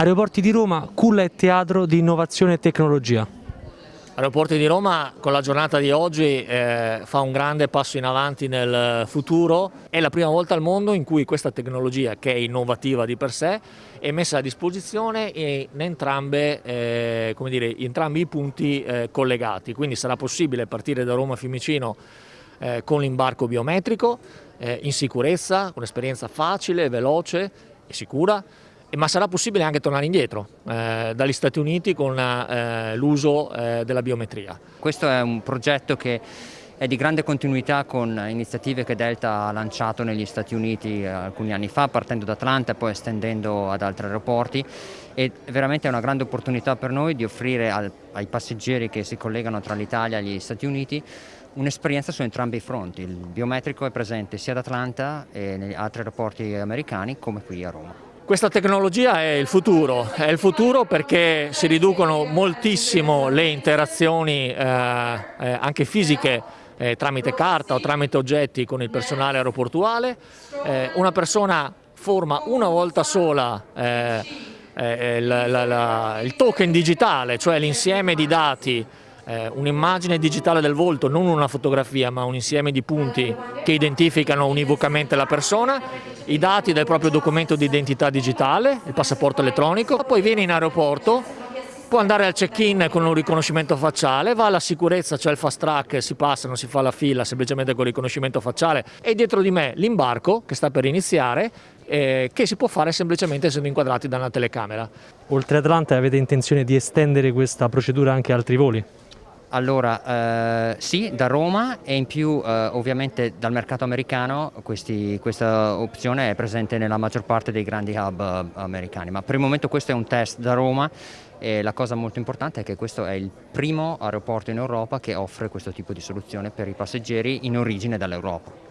Aeroporti di Roma, culla e teatro di innovazione e tecnologia. Aeroporti di Roma con la giornata di oggi eh, fa un grande passo in avanti nel futuro, è la prima volta al mondo in cui questa tecnologia che è innovativa di per sé è messa a disposizione in, entrambe, eh, dire, in entrambi i punti eh, collegati, quindi sarà possibile partire da Roma a Fiumicino eh, con l'imbarco biometrico, eh, in sicurezza, con un'esperienza facile, veloce e sicura, ma sarà possibile anche tornare indietro eh, dagli Stati Uniti con eh, l'uso eh, della biometria. Questo è un progetto che è di grande continuità con iniziative che Delta ha lanciato negli Stati Uniti eh, alcuni anni fa, partendo da Atlanta e poi estendendo ad altri aeroporti e veramente è una grande opportunità per noi di offrire al, ai passeggeri che si collegano tra l'Italia e gli Stati Uniti un'esperienza su entrambi i fronti. Il biometrico è presente sia ad Atlanta e negli altri aeroporti americani come qui a Roma. Questa tecnologia è il futuro, è il futuro perché si riducono moltissimo le interazioni eh, eh, anche fisiche eh, tramite carta o tramite oggetti con il personale aeroportuale. Eh, una persona forma una volta sola eh, eh, la, la, la, il token digitale, cioè l'insieme di dati eh, un'immagine digitale del volto, non una fotografia ma un insieme di punti che identificano univocamente la persona, i dati del proprio documento di identità digitale, il passaporto elettronico, poi viene in aeroporto, può andare al check-in con un riconoscimento facciale, va alla sicurezza, c'è il fast track, si passa, non si fa la fila semplicemente con il riconoscimento facciale e dietro di me l'imbarco che sta per iniziare eh, che si può fare semplicemente essendo inquadrati da una telecamera. Oltre Atlanta avete intenzione di estendere questa procedura anche a altri voli? Allora, eh, sì, da Roma e in più eh, ovviamente dal mercato americano questi, questa opzione è presente nella maggior parte dei grandi hub eh, americani, ma per il momento questo è un test da Roma e la cosa molto importante è che questo è il primo aeroporto in Europa che offre questo tipo di soluzione per i passeggeri in origine dall'Europa.